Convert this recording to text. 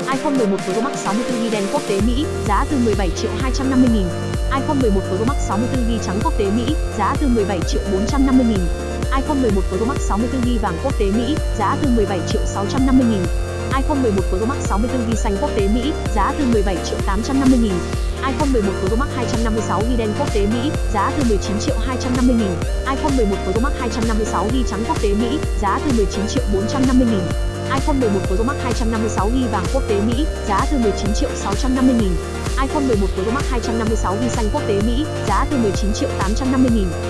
iPhone 11 Pro Max 64GB đen quốc tế Mỹ, giá từ 17 triệu 250 nghìn. iPhone 11 Pro Max 64GB trắng quốc tế Mỹ, giá từ 17 triệu 450 nghìn. iPhone 11 Pro Max 64GB vàng quốc tế Mỹ, giá từ 17 triệu 650 nghìn. iPhone 11 Pro Max 64GB xanh quốc tế Mỹ, giá từ 17 triệu 850 nghìn. iPhone 11 Pro Max 256GB đen quốc tế Mỹ, giá từ 19 triệu 250 nghìn. iPhone 11 Pro Max 256GB trắng quốc tế Mỹ, giá từ 19 triệu 450 nghìn iPhone 11 Pro Max 256GB vàng quốc tế Mỹ, giá từ 19 triệu 650 nghìn. iPhone 11 Pro Max 256GB xanh quốc tế Mỹ, giá từ 19 triệu 850 nghìn.